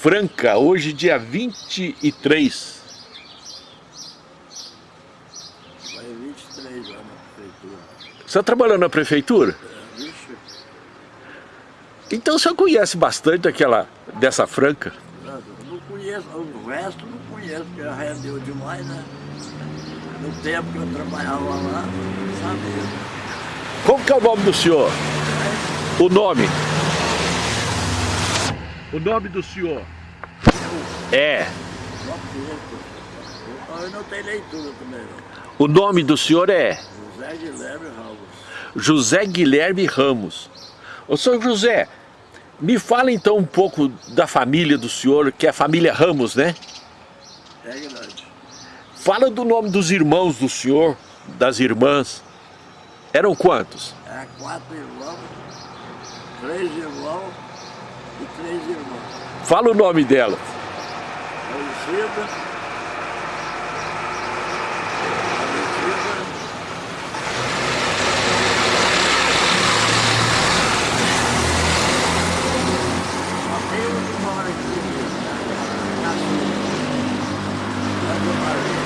Franca, hoje dia 23. Vai 23 lá na prefeitura. Você está trabalhando na prefeitura? É, vixe, Então o senhor conhece bastante daquela, dessa Franca? eu não conheço, o resto não conheço, porque rendeu demais, né? No tempo que eu trabalhava lá, não sabia. Como que é o nome do senhor? O nome? O nome do senhor? É. Só pouco. Eu não tenho leitura também, não. O nome do senhor é José Guilherme Ramos. José Guilherme Ramos. Ô senhor José, me fala então um pouco da família do senhor, que é a família Ramos, né? É grande. Fala do nome dos irmãos do senhor, das irmãs. Eram quantos? É quatro irmãos, três irmãos três irmãs. Fala o nome delas. Aparecida. Aparecida. Só tem um que mora aqui, na sua. Asa Maria.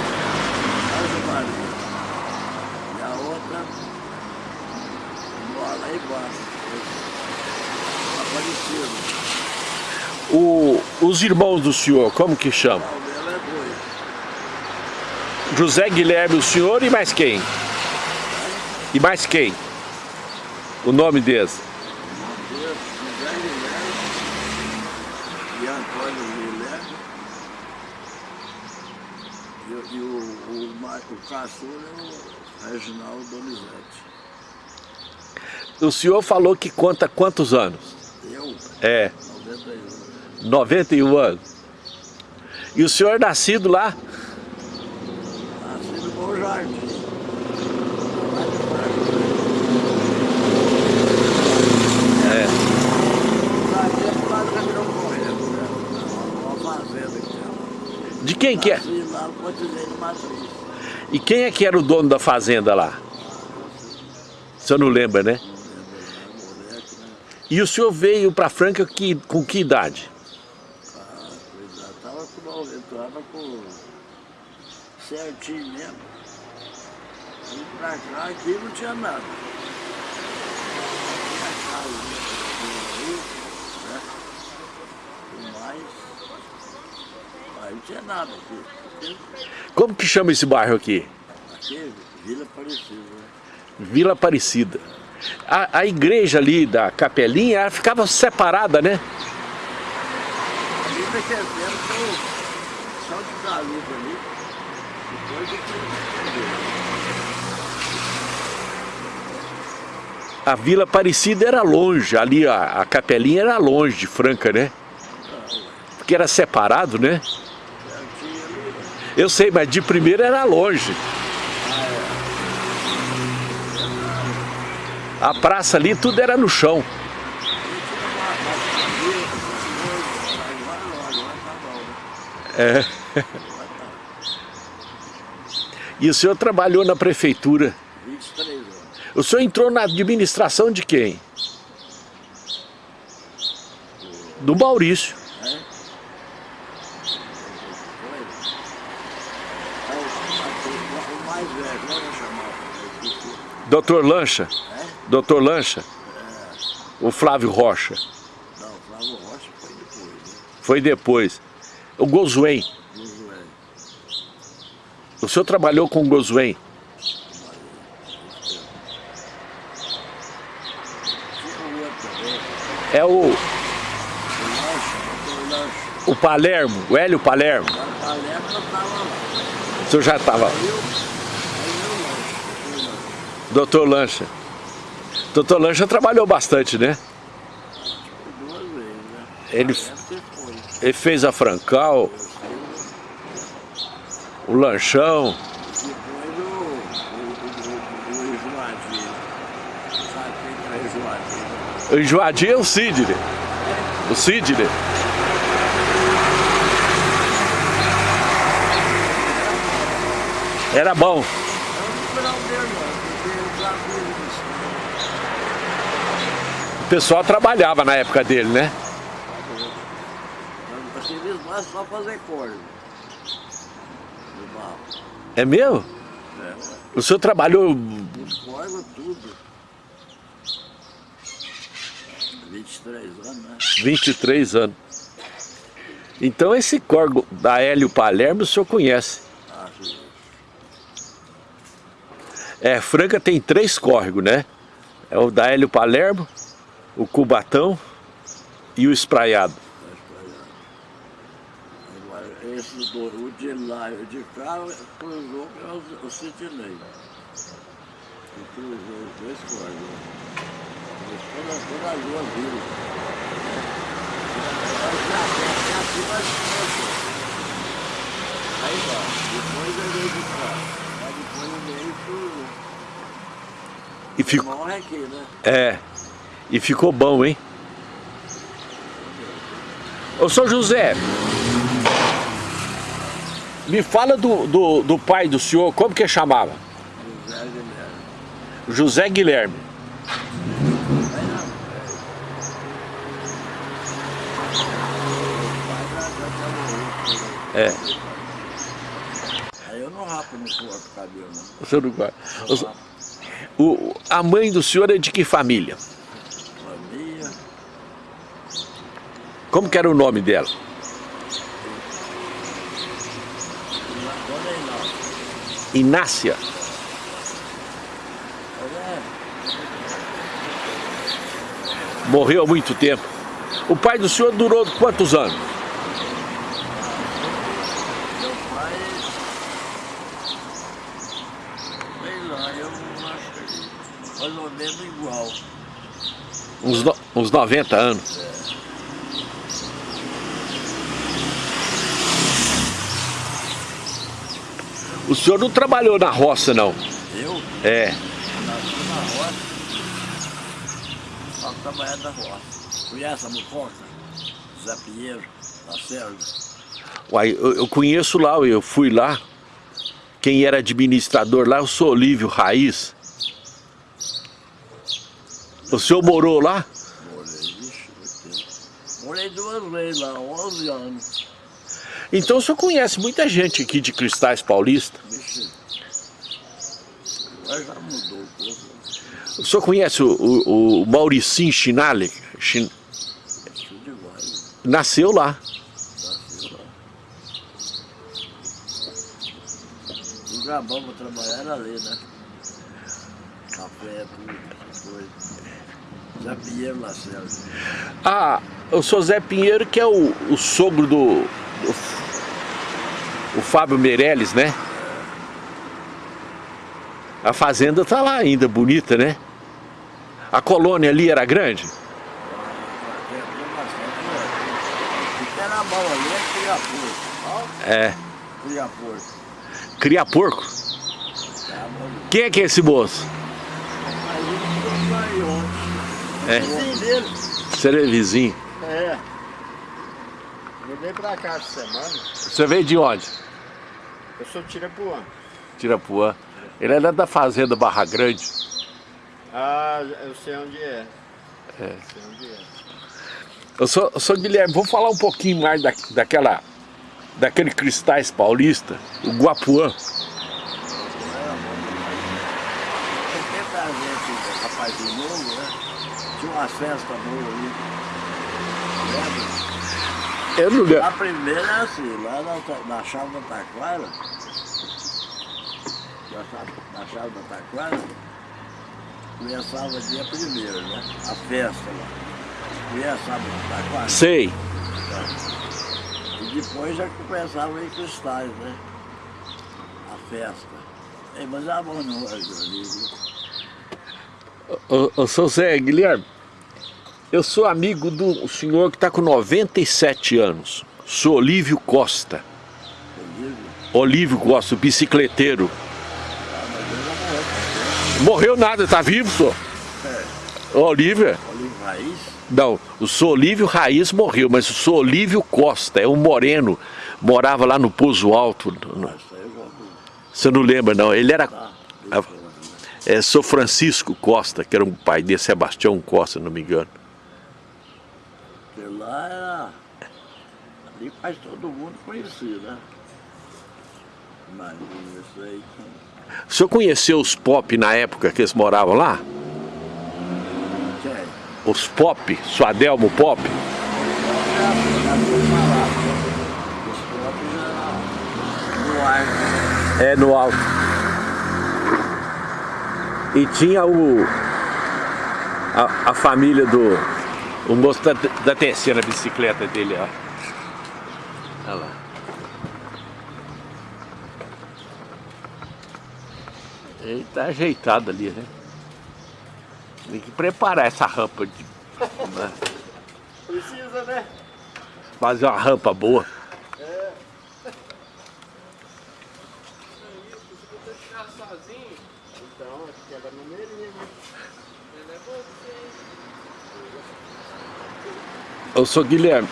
Asa Maria. E a outra mora lá embaixo. Aparecida. O, os irmãos do senhor, como que chama? José Guilherme, o senhor e mais quem? E mais quem? O nome deles? Deus, José Guilherme e Antônio Guilherme e, o- o, o, ma- o caçula é o Reginaldo Donizete. O senhor falou que conta quantos anos? Eu, É, 91. 91 anos. E o senhor nascido lá? Nasci no Bom Jardim. É. De quem que é? E quem é que era o dono da fazenda lá? O senhor não lembra, né? Né? E o senhor veio para Franca que, com que idade? Ah, cuidado. Tava com 90, tava com certinho mesmo. Vim pra cá, aqui não tinha nada. Tinha casa, né? Rio, né? Tudo mais. Mas não tinha nada aqui. Como que chama esse bairro aqui? aqui Vila Aparecida, né? Vila Aparecida. A, a igreja ali da capelinha ela ficava separada, né? Ali naquele tempo galupa ali. Depois que A Vila Aparecida era longe, ali a, a capelinha era longe de Franca, né? Porque era separado, né? Eu sei, mas de primeira era longe. A praça ali, tudo era no chão. É. E o senhor trabalhou na prefeitura. 23 anos. O senhor entrou na administração de quem? Do Maurício. É? É é. Doutor Lancha. É? Doutor Lancha. O Flávio Rocha. Não, o Flávio Rocha foi depois, né? Foi depois. O Gozuen. O senhor trabalhou com o também, É o, o Palermo, o Hélio Palermo. Lá lá. O senhor já estava. Lancha. Doutor Lancha. Doutor Lancha trabalhou bastante, né? Foi duas vezes, né? Ele-. Ele fez a Francal, o Lanchão. O, Enjoadinho. É o Sidney. O Sidney. Era bom. O pessoal trabalhava na época dele, né? É só fazer corda. É mesmo? É, o senhor trabalhou... Corgos, tudo. 23 anos, né? 23 anos. Então esse corgo da Hélio Palermo o senhor conhece? Ah, sim. É, Franca tem três córregos, né? É o da Hélio Palermo, o Cubatão e o Espraiado. Do, o de lá e o de cá cruzou é o, o Sidney. E cruzou os dois córregos. Todas, todas as duas vilas. Aí vai, depois eu veio de cá. Aí depois eu veio pro... E ficou, Morre aqui, né? é, e ficou bom, hein? Ô São José, me fala do, do, do pai do senhor, como que chamava? José Guilherme. José Guilherme. É, Aí eu não rapo no corpo cabelo, não. o senhor não guarda. O- a mãe do senhor é de que família? família. Como que era o nome dela? Dona Inácio. Inácia. É, Morreu há muito tempo. O pai do senhor durou quantos anos? meu pai. Sei lá, eu acho que. Mais ou menos igual. Uns, no- uns 90 anos. O senhor não trabalhou na roça, não? Eu É. nasci na roça. Só trabalhar na roça. Conhece a Mucoca? Zé Pinheiro, da Sérvia. Uai, eu, eu conheço lá, eu fui lá. Quem era administrador lá, eu sou Olívio Raiz. O senhor morou lá? Morei, vixe. Morei duas vezes lá, 11 anos. Então o senhor conhece muita gente aqui de Cristais Paulista. Agora já mudou um pouco. O senhor conhece o, o, o Mauricinho Chinale? Chin-. Nasceu lá. Nasceu lá. Lugar bom pra trabalhar era ali, né? Café, tudo, essas coisas. Zé Pinheiro Lacerda. Ah, o senhor Zé Pinheiro, que é o, o sogro do, do- O Fábio Meirelles, né? A fazenda tá lá ainda, bonita, né? A colônia ali era grande? O é criar porco. Ó, criar porco. Quem é que é esse moço? É. Você é vizinho. É. Eu vim pra cá essa semana. Você veio de onde? Eu sou Tirapuã. Tirapuã. Ele era da fazenda Barra Grande. Ah, eu sei onde é. É. Sei onde é. Eu sou, eu sou Guilherme, vamos falar um pouquinho mais da, daquela, daquele Cristais Paulista, o Guapuã. 70 gente, rapazinho novo, né? Tinha uma festa boa ali. Lembra? Eu não lembro. A primeira é assim, lá na, na chave da Taquara, na chave, na chave da Taquara, começava dia primeiro, né? A festa lá. Conhece a da Taquara? Sei. E depois já começava em cristais, né? A festa. Ei, mas a mão não é ali, viu? Eu, eu sou Zé Guilherme. Eu sou amigo do senhor que está com 97 anos. Sou Olívio Costa. Olívio Costa, bicicleteiro. Morreu. Nada, tá vivo, senhor? É, Olívio? Olivo Raiz. Não, o sou Olívio Raiz morreu, mas o sou Olívio Costa, é um moreno, morava lá no Pouso Alto. Você não lembra, não? Ele era. Tá? É, sou Francisco Costa, que era um pai de Sebastião Costa, se não me engano. Lá era. ali quase todo mundo conhecia, né? Mas isso aí... O senhor conheceu os pop na época que eles moravam lá? Quem? Os pop, Suadelmo Pop? É, no alto. E tinha o... A, a família do... O moço da, da terceira bicicleta dele, ó. Olha lá. Ele tá ajeitado ali, né? Tem que preparar essa rampa de... né? Precisa, né? Fazer uma rampa boa. É. Se você ficar sozinho, então quebra no meio, né? Ele é você. Eu sou Guilherme.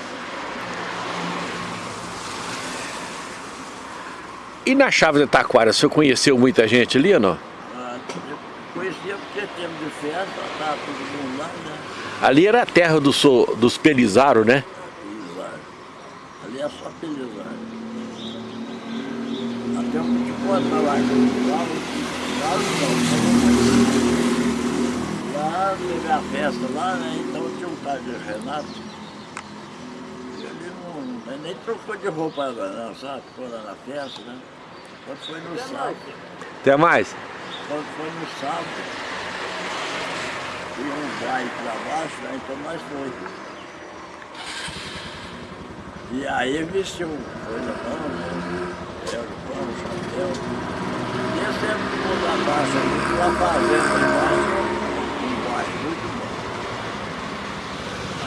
E na chave de Taquara, o senhor conheceu muita gente ali ou não? Ah, eu conhecia porque tempo de festa, estava todo mundo lá, né? Ali era a terra do so, dos Pelizaro, né? Pelizar. Ali é só Pelizar. Até um de conta lá, que falo não, Lá teve a festa lá, né? Então tinha um tal de Renato. Nem trocou de roupa agora, não, sabe? Ficou lá na festa, né? Quando foi no sábado. Até mais. Quando foi no sábado, tinha um baile pra baixo, né? então nós foi. E aí vestiu coisa boa, né? Era o pão, o chapéu. E eu sempre mundo abaixo, ali, lá fazendo embaixo, um baile muito bom.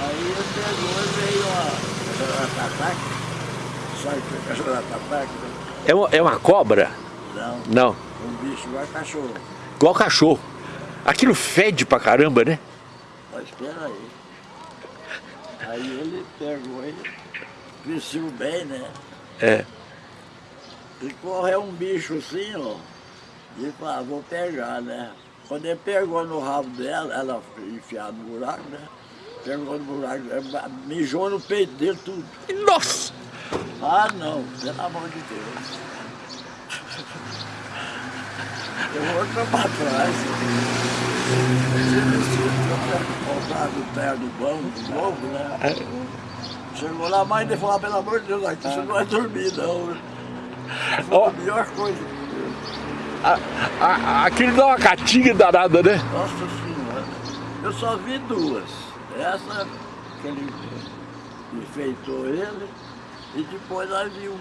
Aí ele pegou e veio a Jaratataque. Sabe o que é? É uma, é uma cobra? Não, Não. um bicho igual cachorro. Igual cachorro. Aquilo fede pra caramba, né? Mas espera aí. Aí ele pegou e vestiu bem, né? É. E correu um bicho assim, ó. E falou, ah, vou pegar, né? Quando ele pegou no rabo dela, ela enfiada no buraco, né? Pegou no buraco, eh, mijou no peito dele tudo. Nossa! Ah, não, pelo amor de Deus. Eu vou pra trás. Voltar do pé do banco, novo, né? Chegou lá, a mãe dele falou, pelo amor de Deus, aqui você não vai dormir, não. Ó. A melhor coisa. A, a, aquilo dá uma catinga danada, né? Nossa Senhora. Eu só vi duas. Essa, que ele enfeitou ele, e depois nós vimos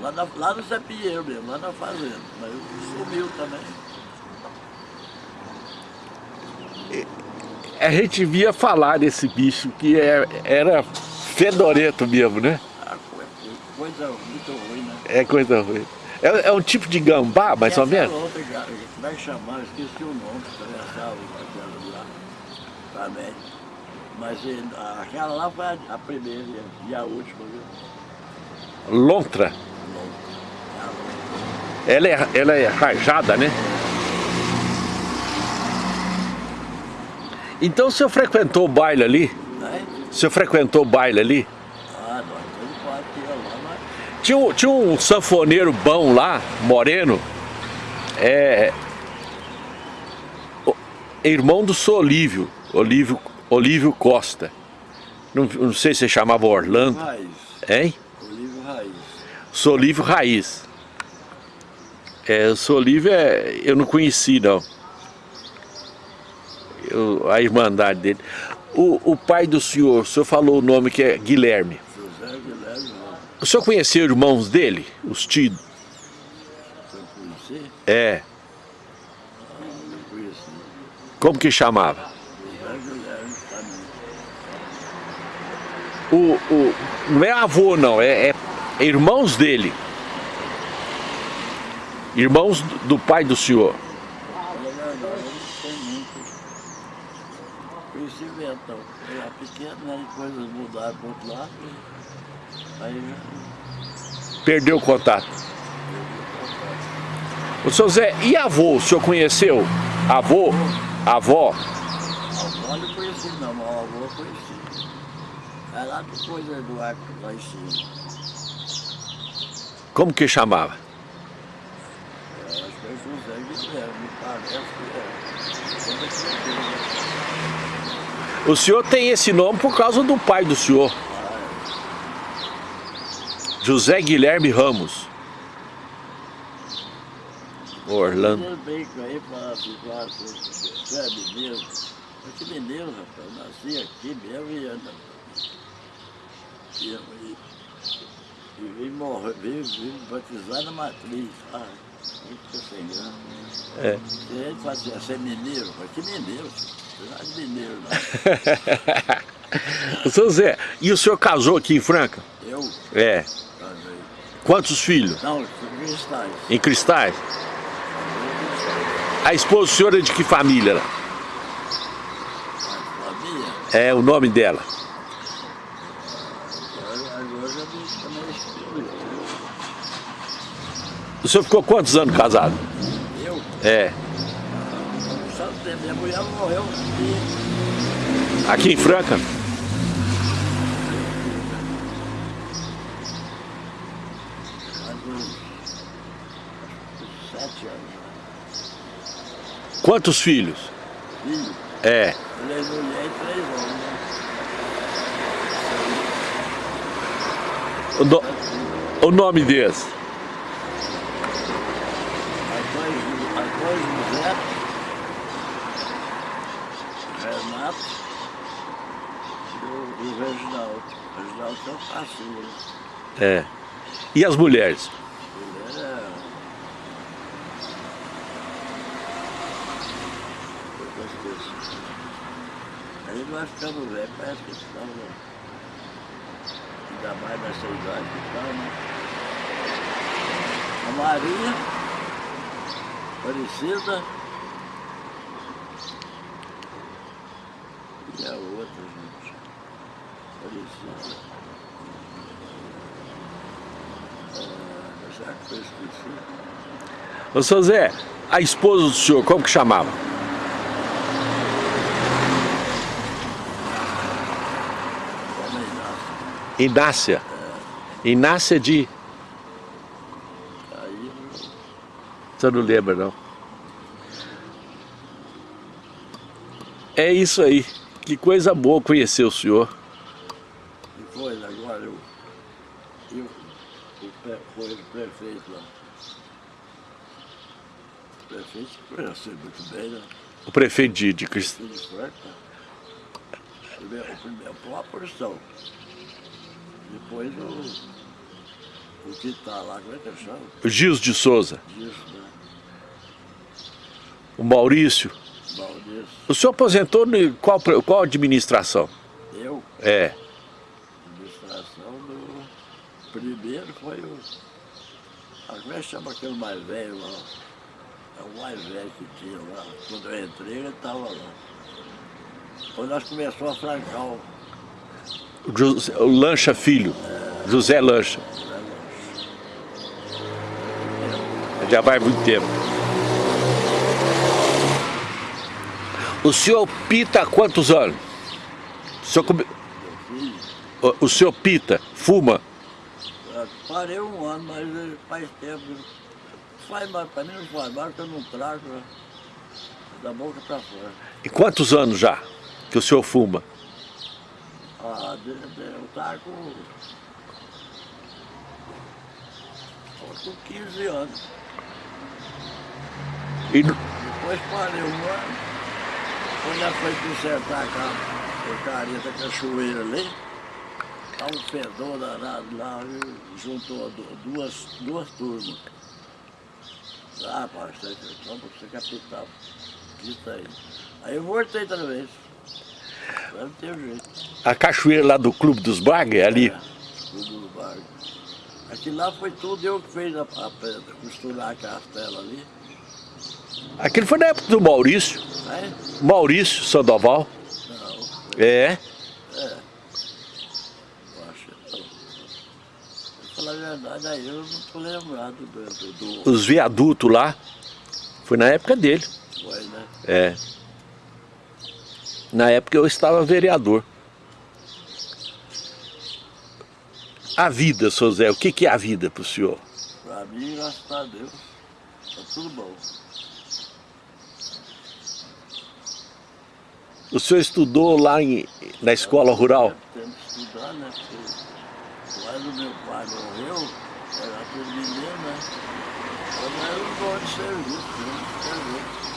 lá, na, lá no Zé Pinheiro mesmo, lá na fazenda. Mas sumiu também. A gente via falar desse bicho que é, era fedorento mesmo, né? Ah, co- Coisa muito ruim, né? É coisa ruim. É, é um tipo de gambá, mais ou menos? outra, cara, como é que chamava? Esqueci o nome, que atravessava aquela lá também. Mas eh, aquela lá foi a, primeira e a última, viu? Lontra. Ela é, ela é rajada, né? Então o senhor frequentou o baile ali? Né? O senhor frequentou o baile ali? Ah, nós temos quatro dias lá, mas Tinha um, tinha um sanfoneiro bom lá, moreno, é, irmão do Solívio, Olívio, Olívio Costa. Não, não sei se chamava Orlando, Raiz, hein? Olívio Raiz. Solívio Raiz. É, o Solívio é, eu não conheci não. Eu- a irmandade dele. O, o pai do senhor, o senhor falou o nome que é Guilherme. José Guilherme, não. O senhor conheceu irmãos dele? Os tios? Se eu conheci, É. não conheci. Como que chamava? José Guilherme também. O, o, não é avô não, é, é- irmãos dele. Irmãos do, pai do senhor. Mudaram para outro lado. Aí Perdeu o contato. O senhor Zé, e avô? O senhor conheceu? Avô? Avó? Avó não conheci não, mas a avó eu conheci. É lá depois do arco, lá em cima. Como que chamava? Eu acho que é José Guilherme, me parece que é. É é? O senhor tem esse nome por causa do pai do senhor. José Guilherme Ramos. Orlando. Bem aí fala assim, claro, você é mineiro. Eu que mineiro, rapaz, eu nasci aqui mesmo e. E, e, e vim morrer, vim, vim batizar na matriz. Ah, muito sem grana. É. E ele assim, você é mineiro? Mas que mineiro? Você não é de mineiro, não. Seu Zé, e o senhor casou aqui em Franca? Eu É. casei. Quantos filhos? Não, cristais. Em Cristais? A esposa do senhor é de que família? Sabia? É o nome dela. Agora, agora já me também escrevi. O senhor ficou quantos anos casado? Eu, É. minha mulher morreu Aqui em Franca? sete anos. Quantos filhos? Filho, É. três mulheres e três homens. O, no- o nome deles? As dois, as dois José, Renato e o, Reginaldo. O Reginaldo é o caçula. É. E as mulheres? Eu esqueci. Aí nós ficamos velhos, parece que estava... Ainda mais nessa idade que está, né? A Maria, Aparecida e a outra, gente. Aparecida. Ah, já que eu esqueci. Ô, seu Zé, a esposa do senhor, como que chamava? Inácia. Inácia de... Senhor não lembra, não? É isso aí. Que coisa boa conhecer o senhor. Depois agora eu, eu o pre- foi o prefeito lá. O prefeito conhece muito bem, né? O prefeito de, de Crist... Filho de Franca. Primeiro, foi uma porção. Depois o, o que está lá, como é que chama? o Gils de Souza, Disso, né? o Maurício. Maurício. O senhor aposentou em qual, qual administração? Eu, É. Primeiro foi o. Como é que chama aquele mais velho lá? É o mais velho que tinha lá. Quando eu entrei, ele estava lá. Quando nós começamos a francar o O, José- o Lancha Filho. José Lancha. Já vai muito tempo. O senhor pita há quantos anos? O senhor, come- o- o senhor pita, fuma? Parei um ano, mas faz tempo. Faz mais, para mim não faz mais, porque eu não trago da boca para fora. E quantos anos já que o senhor fuma? Ah, de- de- eu estava com. com 15 anos. E, Depois parei um ano. Quando ela foi consertar a porcaria da cachoeira ali, tá um fedor danado lá, juntou du- duas, duas turmas. Ah, parceiro, só pra você capital. Isso aí. Aí eu voltei outra vez. Não tem jeito. a cachoeira lá do Clube dos Bagres, ali. É, tudo no barco. Aquilo lá foi tudo eu que fiz a, a pedra, costurar a castela ali. Aquele foi na época do Maurício. Aí, Maurício Sandoval. não, É. eu acho. Não. Pra falar a verdade, aí eu não tô lembrado do, do, do Os viadutos lá. Foi na época dele. foi, né? É. Na época eu estava vereador. A vida, seu Zé, o que, que é a vida para o senhor? Para mim, graças a Deus, tá tudo bom. O senhor estudou lá em, na escola rural? Temos que estudar, né? Porque quando meu pai morreu, era tudo menino, né? Eu era um bom de serviço, né? serviço.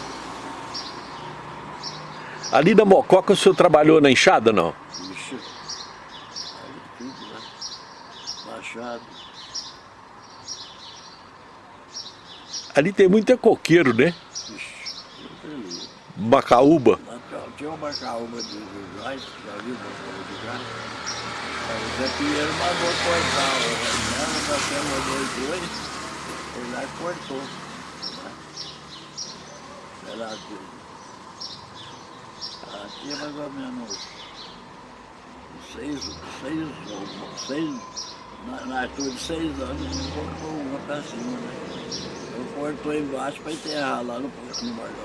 Ali na Mococa o senhor trabalhou na enxada, não? Ixi, aí tudo, né? Machado. Ali tem muito é coqueiro, né? Ali. Macaúba. Lá tinha- uma caúba de gás, já viu uma caúba de gás? O Zé Pinheiro mandou cortar, o Renan, nós temos dois dois, ele lá cortou. né? Era aqui. É mais ou menos seis, seis, seis, na, altura de seis anos, ele cortou uma pra cima, né? Eu cortou embaixo para enterrar lá no Porto no Barulho.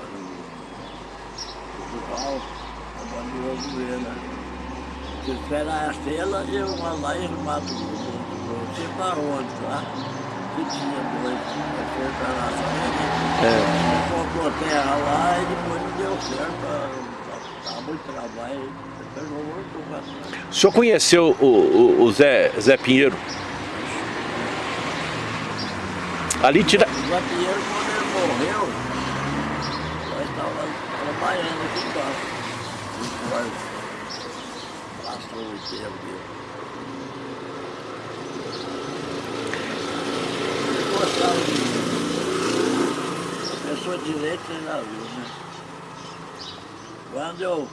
Portugal, abandonou o governo. Se esperar a estrela, eu vou lá e mato você para onde, tá? Que tinha dois, foi para lá também. É. Comprou terra lá e depois não deu certo. Estava muito trabalho, depois não voltou para trás. O senhor conheceu o, o- o Zé, Zé Pinheiro? Ali tira... O Zé Pinheiro, quando ele morreu, nós estávamos trabalhando aqui embaixo. O enterro dele. Ele gostava de. Pessoa direita já viu, né? Quando eu.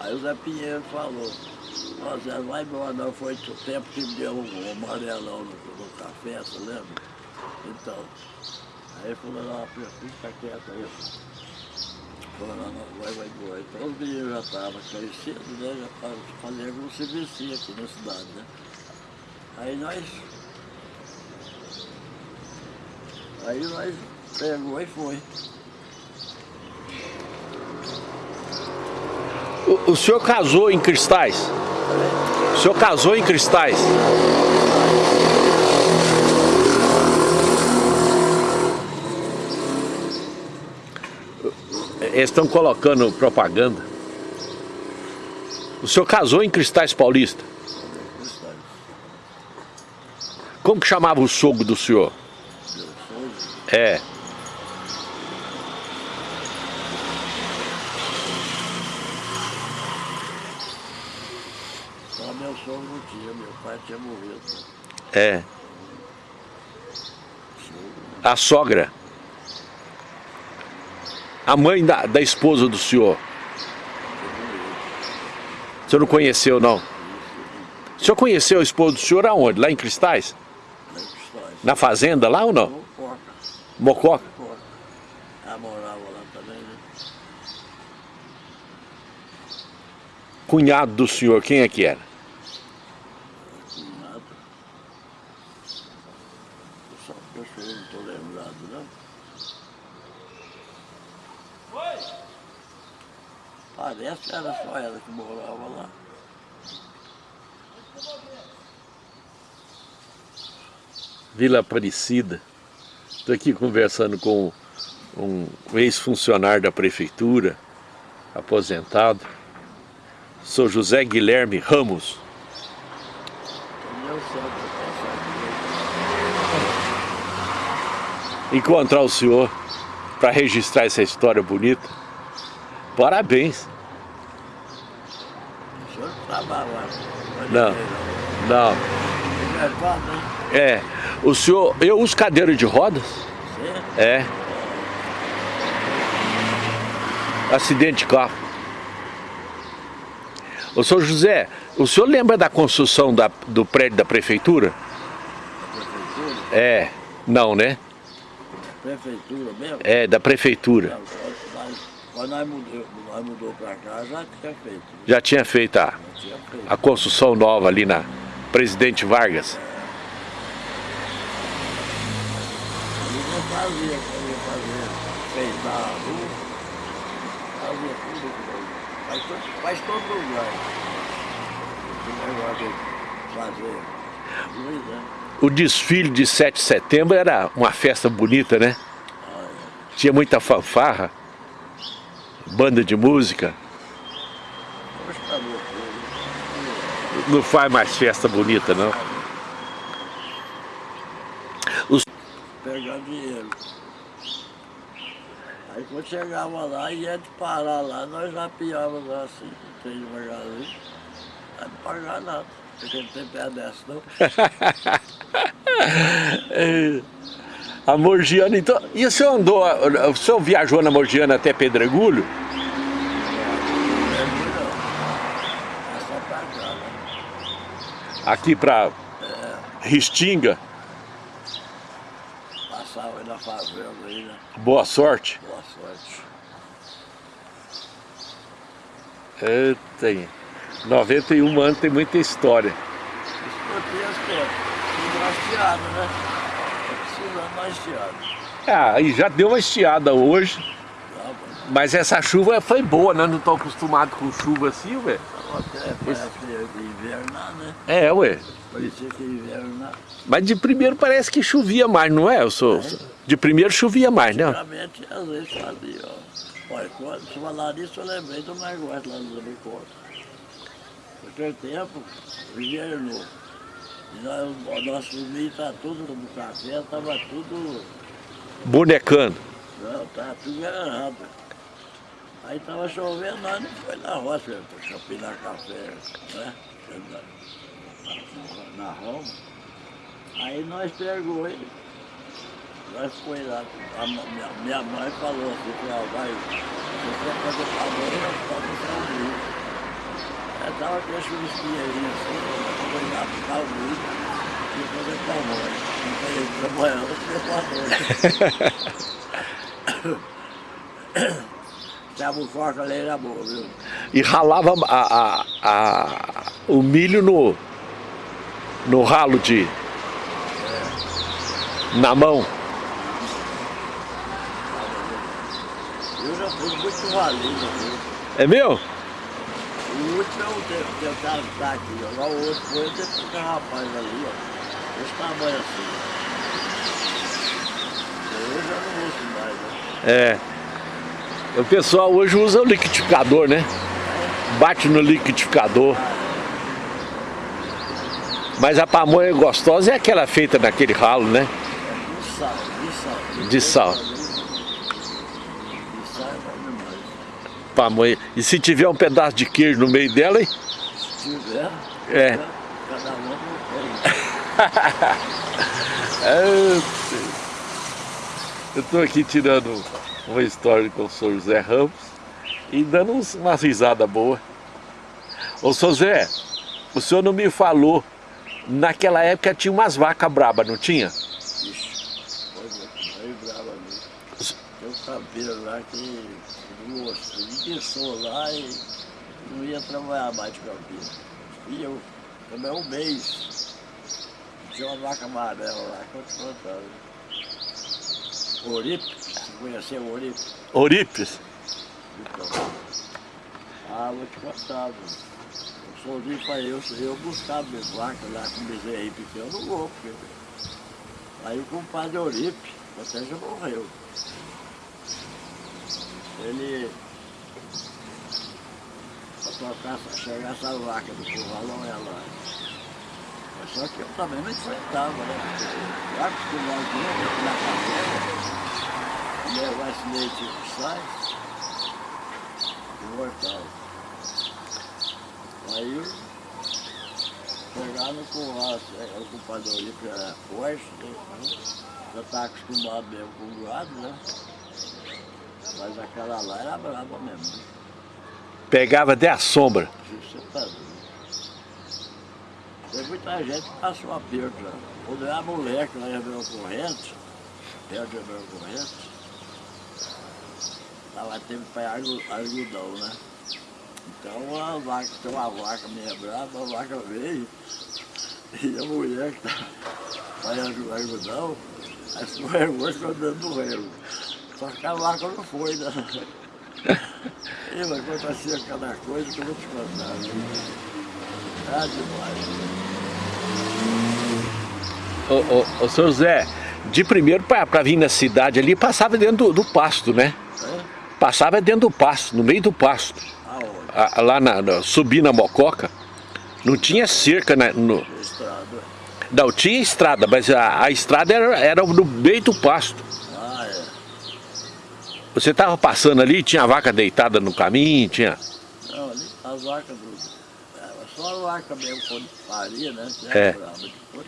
Aí o Zé Pinheiro falou, ó Zé, vai embora não, foi o tempo que me deu um amarelão no, no café, você lembra? Então, aí ele falou, não, fica quieto aí. Não, vai, vai. Então os meninos já estavam conhecidos, né? Já estavam fazendo como se vestia aqui na cidade, né? Aí nós. Aí nós pegou e foi. O, o senhor casou em cristais? O senhor casou em cristais? Eles estão colocando propaganda. O senhor casou em Cristais Paulista? Cristais. Como que chamava o sogro do senhor? Meu sogro. É. Só meu sogro não tinha, meu pai tinha morrido. né? É. A sogra. A mãe da, da esposa do senhor. O senhor não conheceu, não? O senhor conheceu a esposa do senhor aonde? Lá em Cristais? Na fazenda lá ou não? Mococa? Coca. Ela morava lá também, né? Cunhado do senhor, quem é que era? Cunhado. Eu só eu sou- não estou lembrado, não. Parece que era só ela que morava lá. Vila Aparecida. Estou aqui conversando com um ex-funcionário da prefeitura, aposentado. Sou José Guilherme Ramos. Encontrar o senhor para registrar essa história bonita. Parabéns. O senhor não trabalha lá. Não. Não. É né? É. O senhor. Eu uso cadeira de rodas? É. Acidente de carro. Ô senhor José, o senhor lembra da construção da- do prédio da prefeitura? Prefeitura? É. Não, né? Prefeitura mesmo? É, da prefeitura. Quando nós mudou, nós mudou para cá, já tinha feito. Já tinha feito a, Já tinha feito. a construção nova ali na Presidente Vargas. Fazia, queria fazer, feitar a rua, fazia tudo faz, todo- faz todo lugar. Esse negócio de fazer O desfile de 7 de setembro era uma festa bonita, né? Tinha muita fanfarra, banda de música. Não faz mais festa bonita, não. Pegar dinheiro. Aí quando chegava lá, ia de parar lá, nós já piávamos assim, três devagarinho. Não pagar nada, porque não tem pé dessa não. a Morgiana, então. E o senhor andou, o senhor viajou na Morgiana até Pedregulho? Aqui para é. Ristinga? Aí na favela aí, né? Boa sorte. Boa sorte. Eita, 91 anos tem muita história. Estiada, né? Mais estiada. Ah, e já deu uma estiada hoje. Mas essa chuva foi boa, né? Não estou acostumado com chuva assim, velho. Até parece invernar, né? É, ué. Parecia que invernar. Mas de primeiro parece que chovia mais, não é? Eu sou, é. De primeiro chovia mais, né? Antigamente, às vezes fazia, ó. Olha, quando você falar disso, eu lembrei do negócio lá no Zabicota. Naquele tempo, invernou. E nós, o nosso milho está tudo no café, estava tudo... Bonecando. Não, estava tudo errado. Aí estava chovendo, nós não foi na roça para champinar café, né? Na, na Roma. Aí nós pegou ele, nós foi lá, a minha, minha mãe falou assim, ah, vai, você quer fazer favor, nós vamos buscar o milho. Aí estava com as chuvisquinhas assim, foi lá buscar o milho e fazer tamanho. Não foi trabalhando, foi para Dava forte ali era boa, viu? E ralava a, a, a, o milho no, no ralo de... É. Na mão. Eu já fui muito valido. Viu? É meu? O último é o tentado estar aqui, ó. Lá o outro foi que rapaz ali, ó. Esse tamanho assim. Eu já não uso mais, né? É. O pessoal hoje usa o liquidificador, né? Bate no liquidificador. Mas a pamonha gostosa é aquela feita naquele ralo, né? De sal, de sal. De sal. De sal é Pamonha. E se tiver um pedaço de queijo no meio dela, hein? Se tiver, é. cada um Eu estou aqui tirando uma história com o senhor José Ramos e dando uma risada boa. Ô, senhor Zé, o senhor não me falou, naquela época tinha umas vacas brabas, não tinha? Ixi, foi braba mesmo. Tem um cabelo lá que, moço, ele pensou lá e não ia trabalhar mais de cabelo. E eu, também um mês, tinha uma vaca amarela lá que eu te contava. Oripe, conheceu o Orípes? Orípes? Então, ah, vou te contar. Eu sozinho para eu, eu buscar minha vaca lá com bezerro aí pequeno, eu não vou, porque... Aí o compadre Oripe, até já morreu. Ele... Para tocar, chegar essa vaca do curralão é lá. Só que eu também não enfrentava, né? Porque lá acostumado na favela, levar esse leite que sai, imortal. Aí pegar no curral, é, o compadre ali era forte, né? já está acostumado mesmo com o gado, né? Mas aquela lá era brava mesmo. Né? Pegava até a sombra. Você tá Tem muita gente que passou aperto lá. Quando era moleque, lá ia ver o corrente, perto de ver o corrente, Tava tempo para algodão, né? Então a vaca, tem uma vaca meio brava, a vaca veio e a mulher que tá fazendo algodão, aí ficou andando no relo. Só que a vaca não foi, né? E vai acontecer cada coisa que eu vou te contar. Viu? É demais. Ô, ô, ô, seu José, de primeiro para vir na cidade ali, passava dentro do, do pasto, né? É? Passava dentro do pasto, no meio do pasto. Lá na, na, subir na Mococa, não tinha cerca, né, no, Estrada. não, tinha estrada, mas a, a estrada era, era no meio do pasto. Ah, é. Você estava passando ali, tinha vaca deitada no caminho, tinha... Não, ali as vacas. É, só a vaca mesmo quando paria, né? É. brava, depois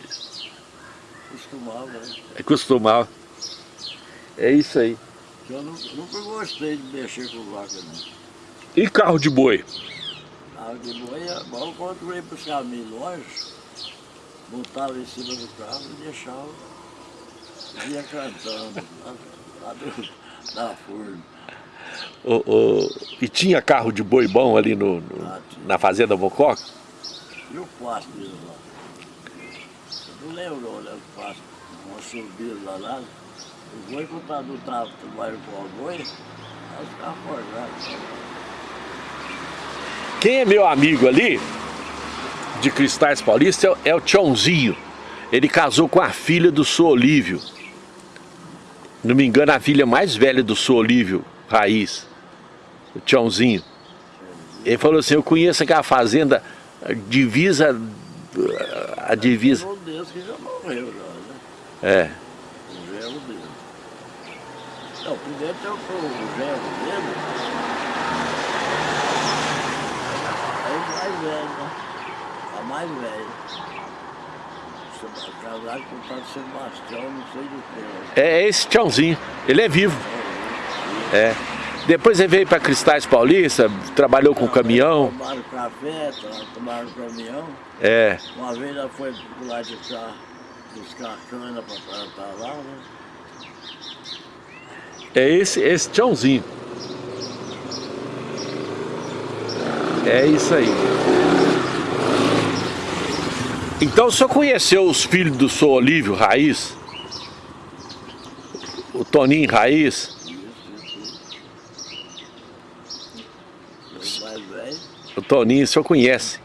costumava, né? Costumava. É isso aí. Eu nu- nunca gostei de mexer com vaca, não. E carro de boi? Carro de boi é bom quando eu ia buscar milho longe, montava em cima do carro e deixava, ia cantando lá, lá do, da furna. E tinha carro de boi bom ali no, no- Ah, na fazenda Mococa? E o pasto lá? Você não lembrou, né? O pasto, uma subida lá, lá. O boi, quando tá no tava trabalhando com o boi, elas ficavam forjadas. Quem é meu amigo ali, de Cristais Paulista, é o- é Tchãozinho. Ele casou com a filha do Sr. Olívio. Não me engano, a filha mais velha do Sr. Olívio, Raiz. O Tchãozinho. Ele falou assim, eu conheço aquela fazenda, divisa... A divisa... Deles que já morreu já, né? É. Não, primeiro tem o, o genro dele. Aí o mais velho, né? A mais velha. Casado com o de Sebastião, não sei do que. né? É esse Tchãozinho. Ele é vivo. É. Depois ele veio para Cristais Paulista, trabalhou com caminhão. Tomaram café, to- tomaram caminhão. É. Uma vez ela foi lado de cá buscar cana para plantar lá, né? É esse, esse Tchãozinho. É isso aí. Então o senhor conheceu os filhos do senhor Olívio Raiz? O Toninho Raiz? O Toninho, o senhor conhece?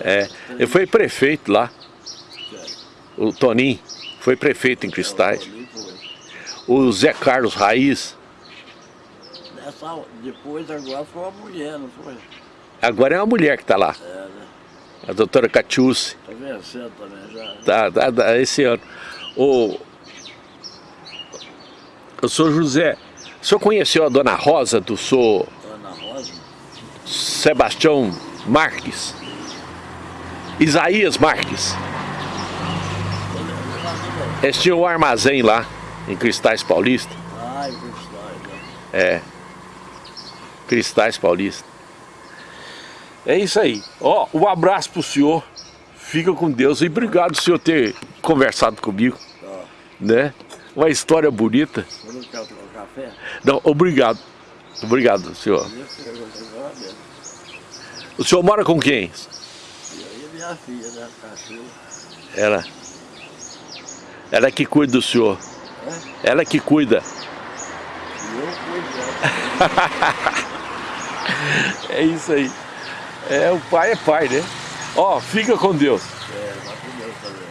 É. Ele foi prefeito lá. O Toninho foi prefeito em Cristais. O Zé Carlos Raiz, depois agora foi uma mulher, não foi? agora é uma mulher que está lá. É, né? A doutora Catiúce. Tá vencendo também já. né? Tá, tá, tá, esse ano. O, o senhor José, o senhor conheceu a dona Rosa do senhor Ana Rosa. Sebastião Marques? Isaías Marques. Eu eu. Eles tinham um armazém lá, em Cristais Paulista. Ai, que história, né? É. Cristais Paulista. É isso aí. Ó, um abraço pro senhor. Fica com Deus e obrigado senhor ter conversado comigo, Tá. né? Uma história bonita. Não quer tomar café? Não, obrigado. Obrigado, senhor. O senhor mora com quem? E aí minha filha, né? Cachorro. Ela. Ela que cuida do senhor. Ela que cuida. Eu cuido. É isso aí. É, o pai é pai, né? Ó, fica com Deus. É, vai com Deus também?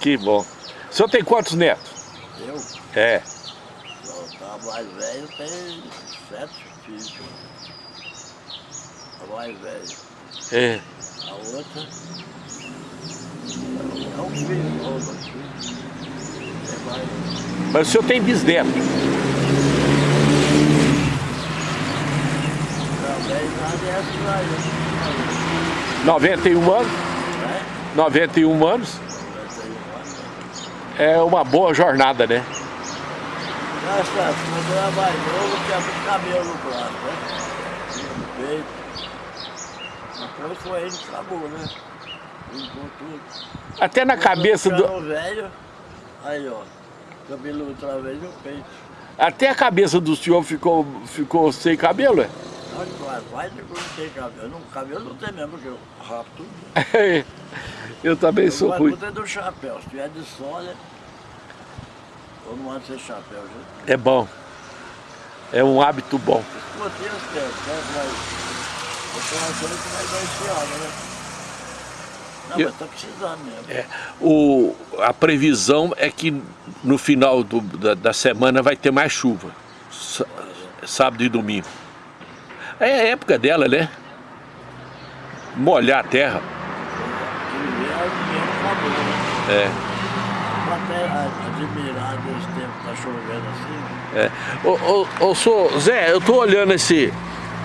Que bom. O senhor tem quantos netos? Eu, É. ó, tá mais velho, tem sete filhos. A mais velha. É. A outra é um filho novo aqui. É mais. Mas o senhor tem bisneto. Pra aí. 91 anos. Né? 91 anos. Vai ter uma. É uma boa jornada, né? Cabelo no braço, né? No peito. Depois foi ele que acabou, né? Limpou tudo. Até na cabeça do. Velho, aí ó, cabelo outra vez no peito. Até a cabeça do senhor ficou, ficou sem cabelo, é? Quase, não tem cabelo. Não, cabelo não tem mesmo, porque eu rapo tudo. Eu também Eu sou ruim. muito é do chapéu. Se tiver de sola, eu não ando sem chapéu, gente. É bom. É um hábito bom. Botei os pés, né? Mas eu tô achando que vai dar esse ano, né? Não, Eu- mas tá precisando mesmo. É, o, a previsão é que no final do- da, da semana vai ter mais chuva. Sá- Sábado e domingo. É a época dela, né? Molhar a terra. Né? É. Admirar tempo que tá chovendo assim. É. Ô, ô, ô, sou, Zé, eu tô olhando esse,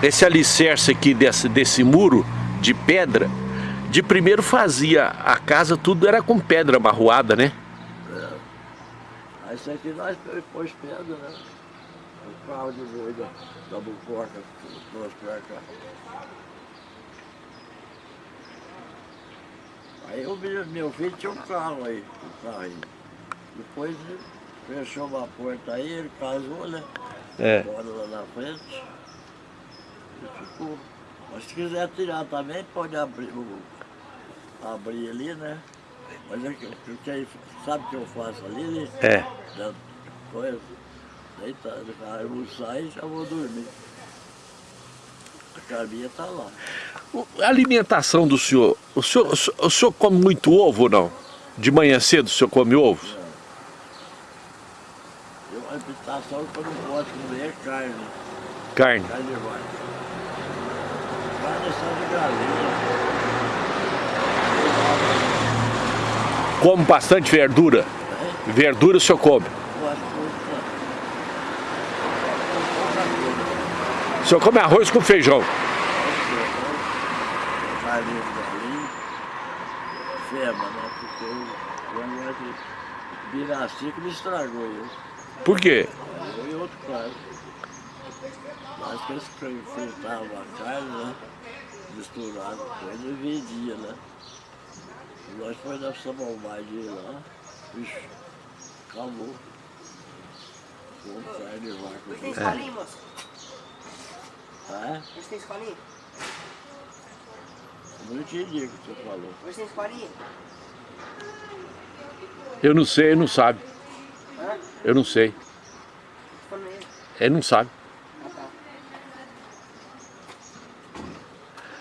esse alicerce aqui desse, desse muro de pedra. De primeiro fazia a casa, tudo era com pedra amarroada, né? Aí isso aqui nós pôs pedra, né? O carro de boi da, da Bucoca que trouxe pra cá. Aí o meu, meu filho tinha um carro aí, um carro aí. Depois fechou uma porta aí, ele casou, né? É. Bora lá na frente. E ficou. Mas se quiser tirar também, pode abrir, o- abrir ali, né? Mas é que, que aí- sabe o que eu faço ali? né? É. Da coisa, deitado, aí eu vou sair e já vou dormir. A Carminha tá lá. A alimentação do senhor, o senhor, o senhor- come muito ovo ou não? De manhã cedo o senhor come ovos? Eu, a habitação que eu não posso comer é carne, Carne. carne de vaca. Carne é só de galinha. Come bastante verdura? Verdura o senhor come? O senhor come arroz com feijão? Carlinhos Galinho, Fema, né? Porque o negócio de Biraci que me estragou eu. Por quê? Eu e outro cara. Acho que eles fri- fritavam a carne, né? Misturado com ele e vendia, né? Nós foi na samambaia lá, bicho, acabou. Carne de vaca. Hoje tem É. escolinha, moço? Ah, Hoje tem escolinha? eu não entendi o que você falou. Hoje tem escolinha? Eu não sei, ele não sabe. Hã? Eu não sei. Ele não sabe. Ah, tá.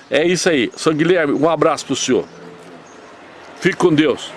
É isso aí. São Guilherme, um abraço pro senhor. Fique com Deus.